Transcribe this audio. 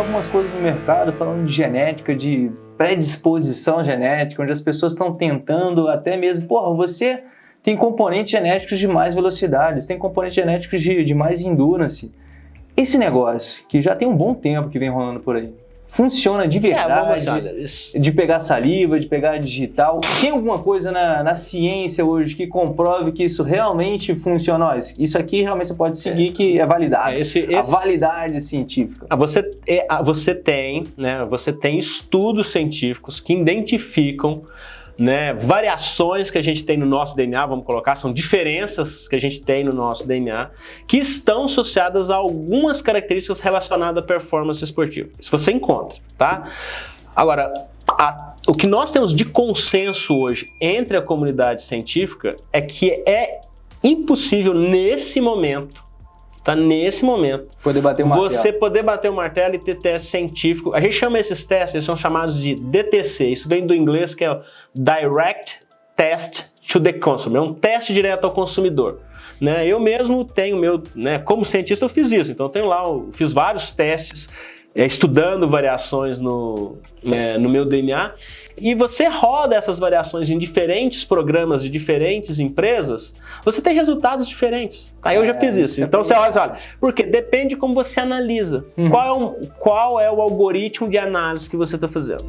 algumas coisas no mercado falando de genética, de predisposição genética, onde as pessoas estão tentando até mesmo, porra, você tem componentes genéticos de mais velocidades, tem componentes genéticos de, de mais endurance. Esse negócio, que já tem um bom tempo que vem rolando por aí, funciona de verdade, é, de pegar saliva, de pegar digital. Tem alguma coisa na, na, ciência hoje que comprove que isso realmente funciona? isso aqui realmente você pode seguir que é validado. É, esse, esse... A validade científica. Ah, você, é, ah, você tem, né, você tem estudos científicos que identificam né, variações que a gente tem no nosso DNA, vamos colocar, são diferenças que a gente tem no nosso DNA, que estão associadas a algumas características relacionadas à performance esportiva. Isso você encontra, tá? Agora, a, o que nós temos de consenso hoje entre a comunidade científica é que é impossível, nesse momento, Tá nesse momento. Poder bater o martelo. Você poder bater o martelo e ter teste científico. A gente chama esses testes, eles são chamados de DTC. Isso vem do inglês que é Direct Test to the Consumer. É um teste direto ao consumidor. Né? Eu mesmo tenho meu, né, como cientista eu fiz isso, então eu tenho lá, eu fiz vários testes estudando variações no, é, no meu DNA e você roda essas variações em diferentes programas de diferentes empresas, você tem resultados diferentes. Aí eu já fiz é, isso. É então você olha, olha, porque depende como você analisa. Uhum. Qual, é o, qual é o algoritmo de análise que você está fazendo.